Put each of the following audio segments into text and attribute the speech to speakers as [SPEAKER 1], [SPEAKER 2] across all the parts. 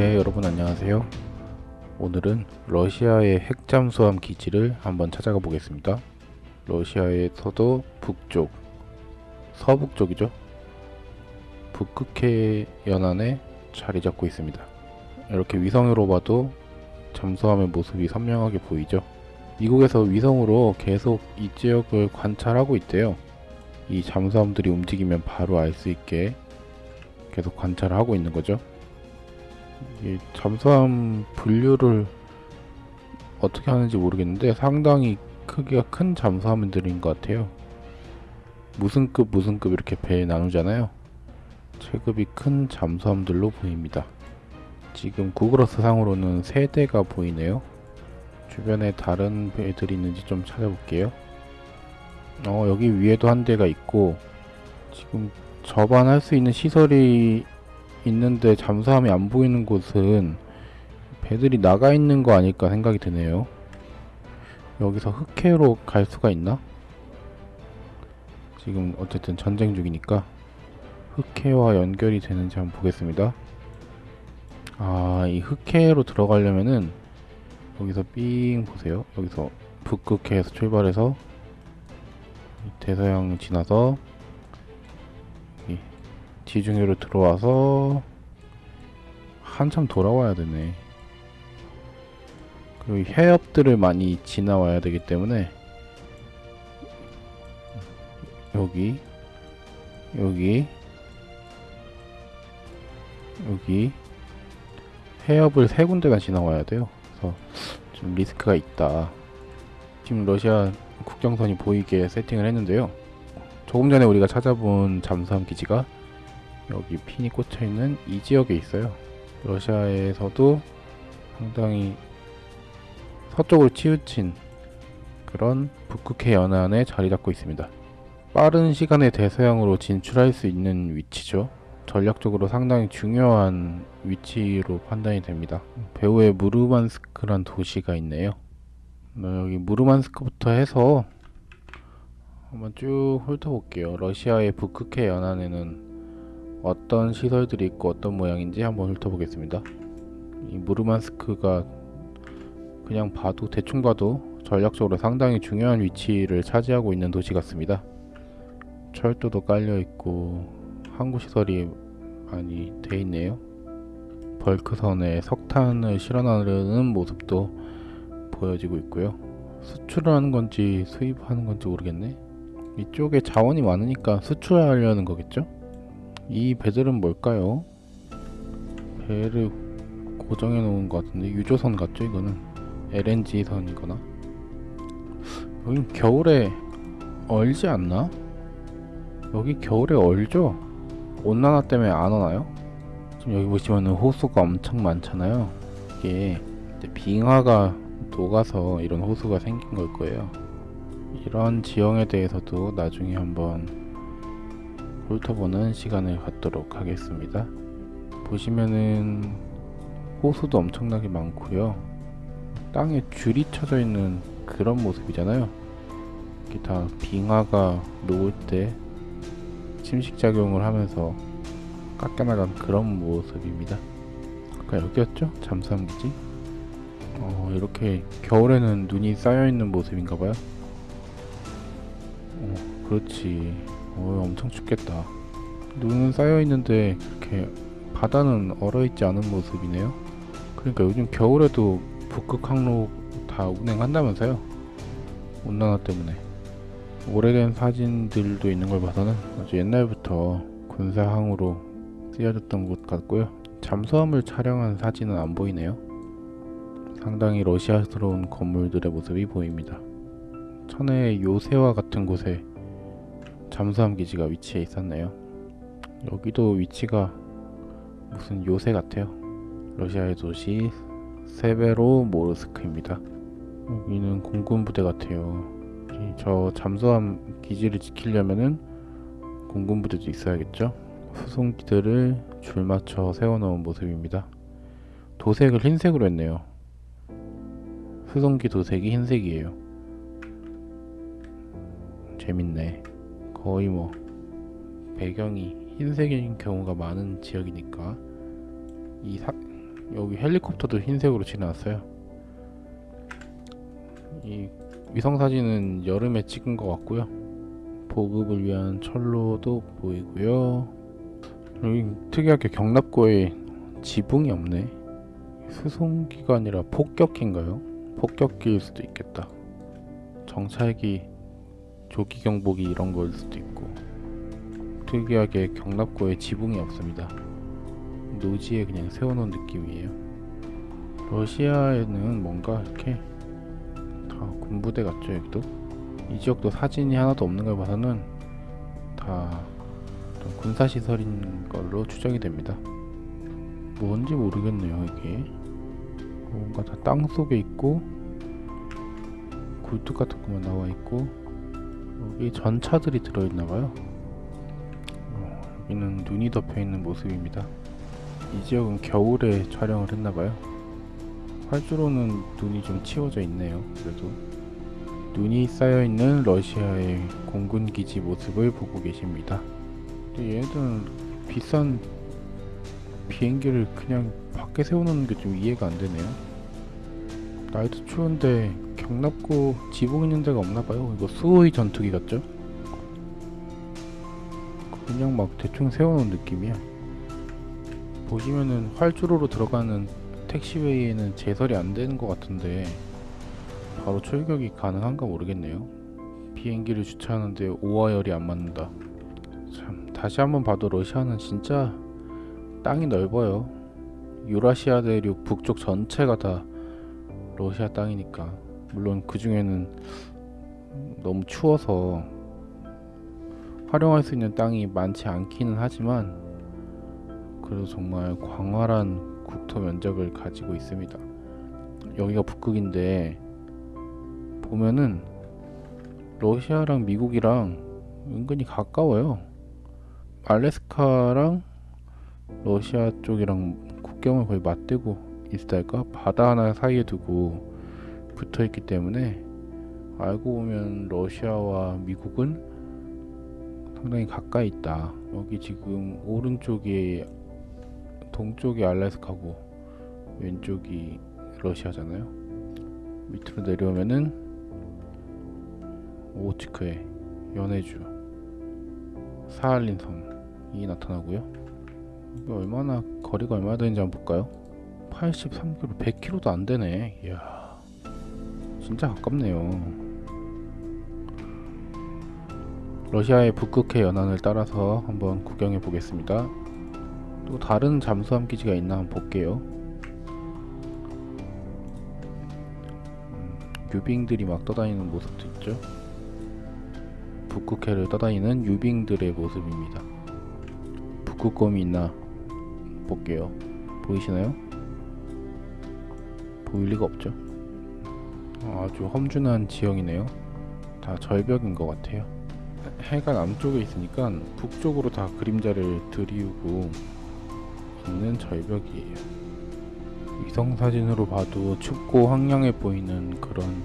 [SPEAKER 1] 네 여러분 안녕하세요. 오늘은 러시아의 핵잠수함 기지를 한번 찾아가 보겠습니다. 러시아의 서도 북쪽 서북쪽이죠? 북극해 연안에 자리 잡고 있습니다. 이렇게 위성으로 봐도 잠수함의 모습이 선명하게 보이죠? 미국에서 위성으로 계속 이 지역을 관찰하고 있대요. 이 잠수함들이 움직이면 바로 알 수 있게 계속 관찰을 하고 있는 거죠 이 잠수함 분류를 어떻게 하는지 모르겠는데 상당히 크기가 큰 잠수함들인 것 같아요. 무슨 급 무슨 급 이렇게 배 나누잖아요. 체급이 큰 잠수함들로 보입니다. 지금 구글어스 상으로는 세 대가 보이네요. 주변에 다른 배들이 있는지 좀 찾아볼게요. 어 여기 위에도 한 대가 있고 지금 접안할 수 있는 시설이 있는데 잠수함이 안 보이는 곳은 배들이 나가 있는 거 아닐까 생각이 드네요. 여기서 흑해로 갈 수가 있나? 지금 어쨌든 전쟁 중이니까 흑해와 연결이 되는지 한번 보겠습니다. 아, 이 흑해로 들어가려면은 여기서 삥 보세요. 여기서 북극해에서 출발해서 대서양 지나서 지중해로 들어와서 한참 돌아와야 되네. 그리고 해협들을 많이 지나와야 되기 때문에 여기 여기 여기 해협을 세 군데나 지나와야 돼요. 그래서 좀 리스크가 있다. 지금 러시아 국경선이 보이게 세팅을 했는데요. 조금 전에 우리가 찾아본 잠수함 기지가 여기 핀이 꽂혀 있는 이 지역에 있어요. 러시아에서도 상당히 서쪽으로 치우친 그런 북극해 연안에 자리 잡고 있습니다. 빠른 시간에 대서양으로 진출할 수 있는 위치죠. 전략적으로 상당히 중요한 위치로 판단이 됩니다. 배후에 무르만스크란 도시가 있네요. 여기 무르만스크부터 해서 한번 쭉 훑어볼게요. 러시아의 북극해 연안에는 어떤 시설들이 있고 어떤 모양인지 한번 훑어보겠습니다. 이 무르만스크가 그냥 봐도 대충 봐도 전략적으로 상당히 중요한 위치를 차지하고 있는 도시 같습니다. 철도도 깔려 있고 항구 시설이 많이 돼 있네요. 벌크선에 석탄을 실어 나르는 모습도 보여지고 있고요. 수출을 하는 건지 수입하는 건지 모르겠네. 이쪽에 자원이 많으니까 수출하려는 거겠죠? 이 배들은 뭘까요? 배를 고정해 놓은 것 같은데 유조선 같죠 이거는 LNG 선이거나 여긴 겨울에 얼지 않나? 여기 겨울에 얼죠? 온난화 때문에 안 오나요? 지금 여기 보시면은 호수가 엄청 많잖아요 이게 빙하가 녹아서 이런 호수가 생긴 걸 거예요 이런 지형에 대해서도 나중에 한번 훑어보는 시간을 갖도록 하겠습니다. 보시면은 호수도 엄청나게 많고요. 땅에 줄이 쳐져 있는 그런 모습이잖아요. 이게 다 빙하가 녹을 때 침식작용을 하면서 깎여나간 그런 모습입니다. 아까 여기였죠? 잠수함기지? 어, 이렇게 겨울에는 눈이 쌓여있는 모습인가봐요. 어, 그렇지. 어, 엄청 춥겠다. 눈은 쌓여 있는데 이렇게 바다는 얼어 있지 않은 모습이네요. 그러니까 요즘 겨울에도 북극 항로 다 운행한다면서요. 온난화 때문에. 오래된 사진들도 있는 걸 봐서는 아주 옛날부터 군사항으로 쓰여졌던 곳 같고요. 잠수함을 촬영한 사진은 안 보이네요. 상당히 러시아스러운 건물들의 모습이 보입니다. 천혜의 요새와 같은 곳에 잠수함 기지가 위치해 있었네요. 여기도 위치가 무슨 요새 같아요. 러시아의 도시 세베로 모르스크입니다. 여기는 공군 부대 같아요. 저 잠수함 기지를 지키려면은 공군 부대도 있어야겠죠. 수송기들을 줄 맞춰 세워놓은 모습입니다. 도색을 흰색으로 했네요. 수송기 도색이 흰색이에요. 재밌네. 거의 뭐 배경이 흰색인 경우가 많은 지역이니까 이 사, 여기 헬리콥터도 흰색으로 칠해놨어요. 이 위성 사진은 여름에 찍은 것 같고요. 보급을 위한 철로도 보이고요. 여기 특이하게 경납고에 지붕이 없네. 수송기가 아니라 폭격기인가요? 폭격기일 수도 있겠다. 정찰기, 조기 경보기 이런 거일 수도 있고. 특이하게 경납고에 지붕이 없습니다. 노지에 그냥 세워놓은 느낌이에요. 러시아에는 뭔가 이렇게 다 군부대 같죠 여기도? 이 지역도 사진이 하나도 없는 걸 봐서는 다 군사시설인 걸로 추정이 됩니다. 뭔지 모르겠네요 이게 뭔가 다 땅 속에 있고 굴뚝 같은 것만 나와 있고 여기 전차들이 들어있나봐요. 어, 여기는 눈이 덮여 있는 모습입니다. 이 지역은 겨울에 촬영을 했나봐요. 활주로는 눈이 좀 치워져 있네요 그래도. 눈이 쌓여있는 러시아의 공군기지 모습을 보고 계십니다. 근데 얘네들은 비싼 비행기를 그냥 밖에 세워놓는 게 좀 이해가 안 되네요. 날도 추운데 경납고 지붕 있는 데가 없나 봐요. 이거 수호의 전투기 같죠? 그냥 막 대충 세워놓은 느낌이야. 보시면은 활주로로 들어가는 택시웨이에는 제설이 안 되는 것 같은데 바로 출격이 가능한가 모르겠네요. 비행기를 주차하는데 오화열이 안 맞는다. 참 다시 한번 봐도 러시아는 진짜 땅이 넓어요. 유라시아 대륙 북쪽 전체가 다 러시아 땅이니까. 물론 그 중에는 너무 추워서 활용할 수 있는 땅이 많지 않기는 하지만 그래도 정말 광활한 국토 면적을 가지고 있습니다. 여기가 북극인데 보면은 러시아랑 미국이랑 은근히 가까워요. 알래스카랑 러시아 쪽이랑 국경을 거의 맞대고 있을까? 바다 하나 사이에 두고 붙어 있기 때문에 알고 보면 러시아와 미국은 상당히 가까이 있다. 여기 지금 오른쪽이 동쪽이 알래스카고 왼쪽이 러시아잖아요. 밑으로 내려오면은 오츠크에 연해주 사할린 섬이 나타나고요. 얼마나 거리가 얼마나 되는지 한번 볼까요? 83km, 100km도 안 되네. 이야, 진짜 가깝네요. 러시아의 북극해 연안을 따라서 한번 구경해 보겠습니다. 또 다른 잠수함 기지가 있나 한번 볼게요. 음, 유빙들이 막 떠다니는 모습도 있죠. 북극해를 떠다니는 유빙들의 모습입니다. 북극곰이 있나 볼게요. 보이시나요? 보일 리가 없죠. 어, 아주 험준한 지형이네요. 다 절벽인 것 같아요. 해- 해가 남쪽에 있으니까 북쪽으로 다 그림자를 들이우고 있는 절벽이에요. 위성 사진으로 봐도 춥고 황량해 보이는 그런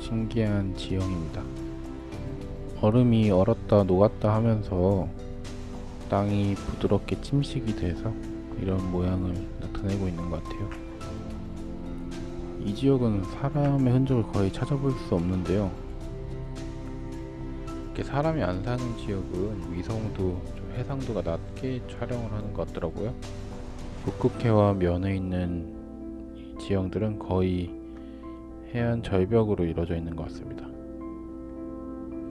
[SPEAKER 1] 신기한 지형입니다. 얼음이 얼었다 녹았다 하면서 땅이 부드럽게 침식이 돼서 이런 모양을 나타내고 있는 것 같아요. 이 지역은 사람의 흔적을 거의 찾아볼 수 없는데요. 이렇게 사람이 안 사는 지역은 위성도 좀 해상도가 낮게 촬영을 하는 것 같더라고요. 북극해와 면에 있는 이 지형들은 거의 해안 절벽으로 이루어져 있는 것 같습니다.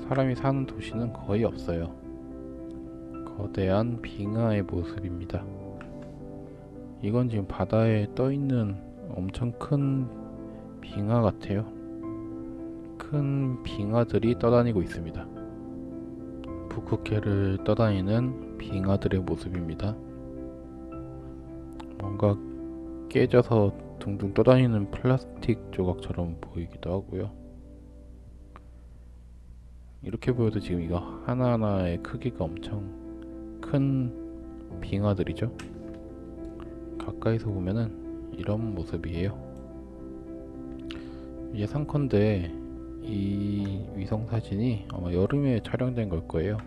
[SPEAKER 1] 사람이 사는 도시는 거의 없어요. 거대한 빙하의 모습입니다. 이건 지금 바다에 떠 있는 엄청 큰 빙하 같아요. 큰 빙하들이 떠다니고 있습니다. 북극해를 떠다니는 빙하들의 모습입니다. 뭔가 깨져서 둥둥 떠다니는 플라스틱 조각처럼 보이기도 하고요. 이렇게 보여도 지금 이거 하나하나의 크기가 엄청 큰 빙하들이죠. 가까이서 보면은 이런 모습이에요. 예상컨대 이 위성 사진이 아마 여름에 촬영된 걸 거예요.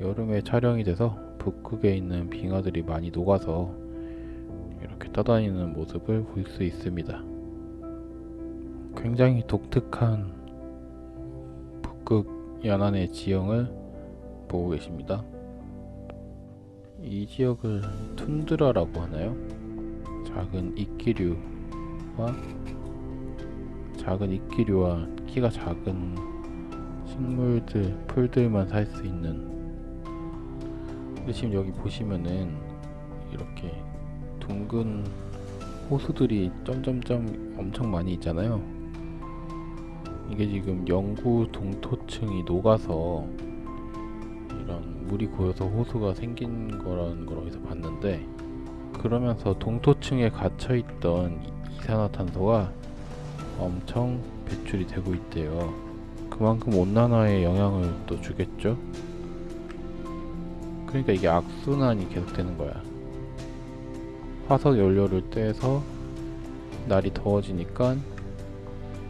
[SPEAKER 1] 여름에 촬영이 돼서 북극에 있는 빙하들이 많이 녹아서 이렇게 떠다니는 모습을 볼 수 있습니다. 굉장히 독특한 북극 연안의 지형을 보고 계십니다. 이 지역을 툰드라라고 하나요? 작은 이끼류와 작은 이끼류와 키가 작은 식물들, 풀들만 살 수 있는 근데 지금 여기 보시면은 이렇게 둥근 호수들이 점점점 엄청 많이 있잖아요. 이게 지금 영구 동토층이 녹아서 이런 물이 고여서 호수가 생긴 거라는 걸 어디서 봤는데 그러면서 동토층에 갇혀 있던 이산화탄소가 엄청 배출이 되고 있대요. 그만큼 온난화에 영향을 또 주겠죠. 그러니까 이게 악순환이 계속되는 거야. 화석 연료를 떼서 날이 더워지니까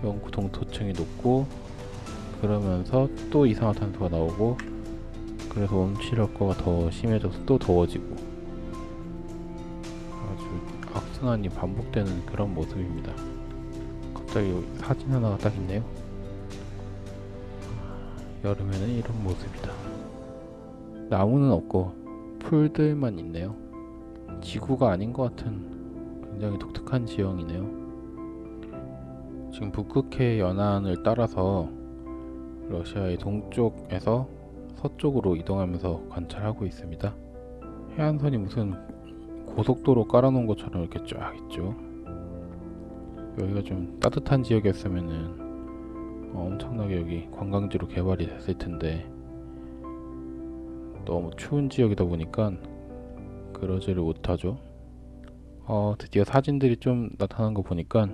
[SPEAKER 1] 영구 동토층이 높고 그러면서 또 이산화탄소가 나오고 그래서 온실효과가 더 심해져서 또 더워지고 아주 악순환이 반복되는 그런 모습입니다. 갑자기 사진 하나가 딱 있네요. 여름에는 이런 모습이다. 나무는 없고 풀들만 있네요. 지구가 아닌 것 같은 굉장히 독특한 지형이네요. 지금 북극해 연안을 따라서 러시아의 동쪽에서 서쪽으로 이동하면서 관찰하고 있습니다. 해안선이 무슨 고속도로 깔아놓은 것처럼 이렇게 쫙 있죠. 여기가 좀 따뜻한 지역이었으면은 엄청나게 여기 관광지로 개발이 됐을 텐데 너무 추운 지역이다 보니까 그러지를 못하죠. 어, 드디어 사진들이 좀 나타난 거 보니까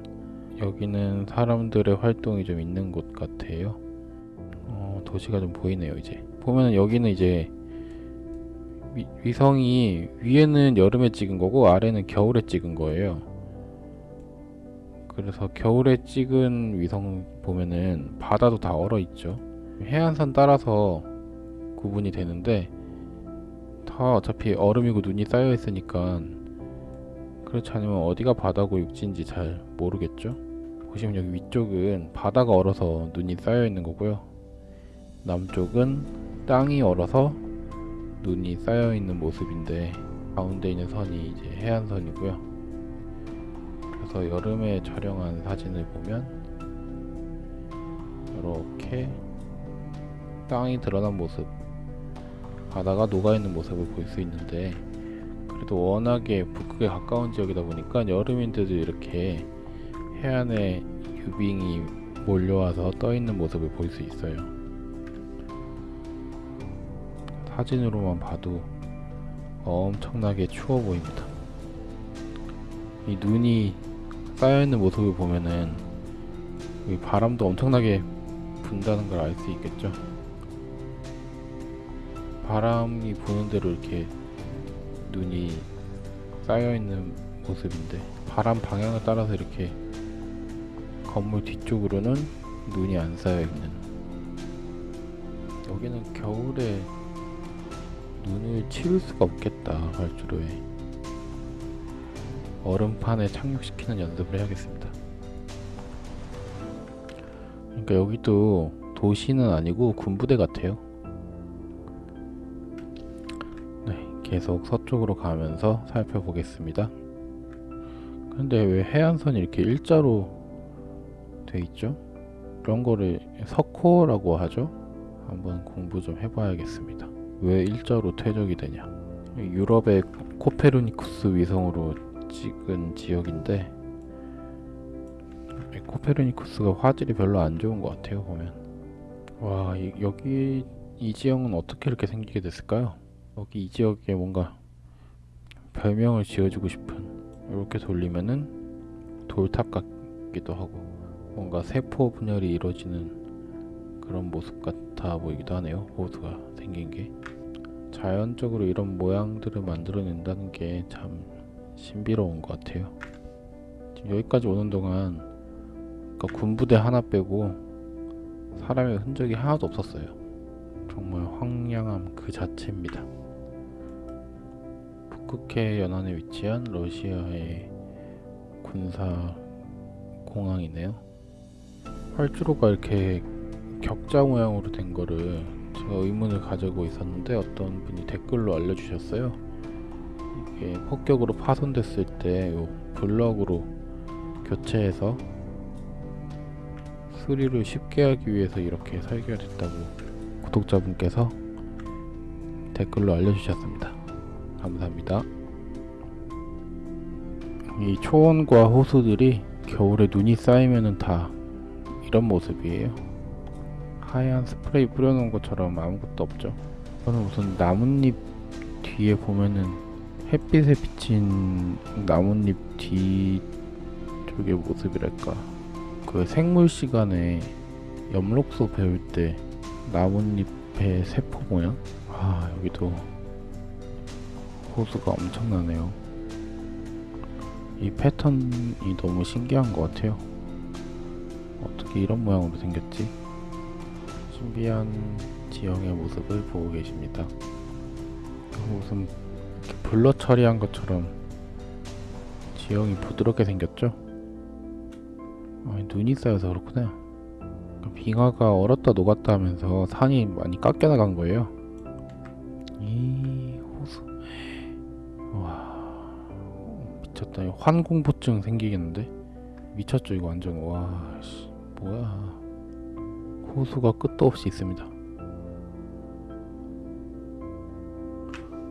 [SPEAKER 1] 여기는 사람들의 활동이 좀 있는 곳 같아요. 어, 도시가 좀 보이네요, 이제. 보면은 여기는 이제 위, 위성이 위에는 여름에 찍은 거고 아래는 겨울에 찍은 거예요. 그래서 겨울에 찍은 위성 보면은 바다도 다 얼어 있죠. 해안선 따라서 구분이 되는데 다 어차피 얼음이고 눈이 쌓여 있으니까 그렇지 않으면 어디가 바다고 육지인지 잘 모르겠죠. 보시면 여기 위쪽은 바다가 얼어서 눈이 쌓여 있는 거고요. 남쪽은 땅이 얼어서 눈이 쌓여 있는 모습인데 가운데 있는 선이 이제 해안선이고요. 그래서 여름에 촬영한 사진을 보면 이렇게 땅이 드러난 모습, 바다가 녹아 있는 모습을 볼 수 있는데 그래도 워낙에 북극에 가까운 지역이다 보니까 여름인데도 이렇게 해안에 유빙이 몰려와서 떠 있는 모습을 볼 수 있어요. 사진으로만 봐도 엄청나게 추워 보입니다. 이 눈이 쌓여 있는 모습을 보면은 이 바람도 엄청나게 분다는 걸 알 수 있겠죠. 바람이 부는 대로 이렇게 눈이 쌓여 있는 모습인데 바람 방향을 따라서 이렇게 건물 뒤쪽으로는 눈이 안 쌓여 있는 여기는 겨울에 눈을 치울 수가 없겠다 활주로에 얼음판에 착륙시키는 연습을 해야겠습니다 그러니까 여기도 도시는 아니고 군부대 같아요 네 계속 서쪽으로 가면서 살펴보겠습니다 근데 왜 해안선이 이렇게 일자로 돼 있죠? 그런 거를 석호라고 하죠? 한번 공부 좀 해봐야겠습니다. 왜 일자로 퇴적이 되냐? 유럽의 코페르니쿠스 위성으로 찍은 지역인데 이 코페르니쿠스가 화질이 별로 안 좋은 것 같아요 보면. 와 이, 여기 이 지형은 어떻게 이렇게 생기게 됐을까요? 여기 이 지역에 뭔가 별명을 지어주고 싶은 이렇게 돌리면은 돌탑 같기도 하고 뭔가 세포 분열이 이루어지는 그런 모습 같아 보이기도 하네요. 호수가 생긴 게 자연적으로 이런 모양들을 만들어낸다는 게 참 신비로운 것 같아요. 지금 여기까지 오는 동안 그러니까 군부대 하나 빼고 사람의 흔적이 하나도 없었어요. 정말 황량함 그 자체입니다. 북극해 연안에 위치한 러시아의 군사 공항이네요. 활주로가 이렇게 격자 모양으로 된 거를 제가 의문을 가지고 있었는데 어떤 분이 댓글로 알려주셨어요. 이게 폭격으로 파손됐을 때 요 블럭으로 교체해서 수리를 쉽게 하기 위해서 이렇게 설계가 됐다고 구독자분께서 댓글로 알려주셨습니다. 감사합니다. 이 초원과 호수들이 겨울에 눈이 쌓이면은 다 이런 모습이에요. 하얀 스프레이 뿌려놓은 것처럼 아무것도 없죠. 저는 무슨 나뭇잎 뒤에 보면은 햇빛에 비친 나뭇잎 뒤 쪽의 모습이랄까. 그 생물 시간에 엽록소 배울 때 나뭇잎의 세포 모양? 아 여기도 호수가 엄청나네요. 이 패턴이 너무 신기한 것 같아요. 어떻게 이런 모양으로 생겼지? 신비한 지형의 모습을 보고 계십니다. 무슨 이렇게 블러 처리한 것처럼 지형이 부드럽게 생겼죠? 아, 눈이 쌓여서 그렇구나. 빙하가 얼었다 녹았다 하면서 산이 많이 깎여 나간 거예요. 이 호수. 와 미쳤다. 환공포증 생기겠는데? 미쳤죠 이거 완전 와 씨, 뭐야. 호수가 끝도 없이 있습니다.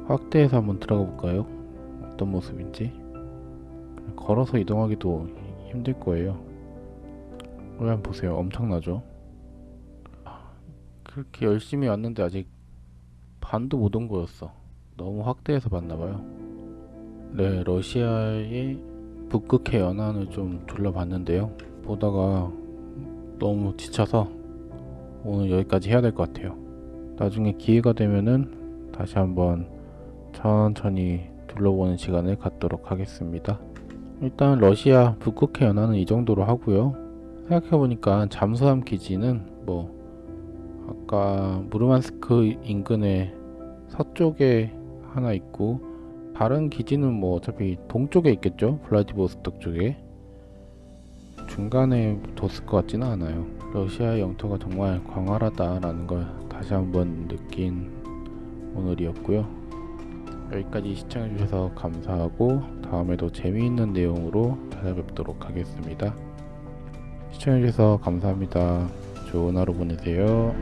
[SPEAKER 1] 확대해서 한번 들어가 볼까요? 어떤 모습인지. 걸어서 이동하기도 힘들 거예요. 여기 한번 보세요. 엄청나죠? 그렇게 열심히 왔는데 아직 반도 못 온 거였어. 너무 확대해서 봤나봐요. 네, 러시아의 북극해 연안을 좀 둘러봤는데요. 보다가 너무 지쳐서 오늘 여기까지 해야 될 것 같아요. 나중에 기회가 되면은 다시 한번 천천히 둘러보는 시간을 갖도록 하겠습니다. 일단 러시아 북극해 연안은 이 정도로 하고요. 생각해보니까 잠수함 기지는 뭐 아까 무르만스크 인근에 서쪽에 하나 있고 다른 기지는 뭐 어차피 동쪽에 있겠죠 블라디보스톡 쪽에 중간에 뒀을 것 같지는 않아요 러시아의 영토가 정말 광활하다라는 걸 다시 한번 느낀 오늘이었고요 여기까지 시청해주셔서 감사하고 다음에도 재미있는 내용으로 찾아뵙도록 하겠습니다. 시청해주셔서 감사합니다. 좋은 하루 보내세요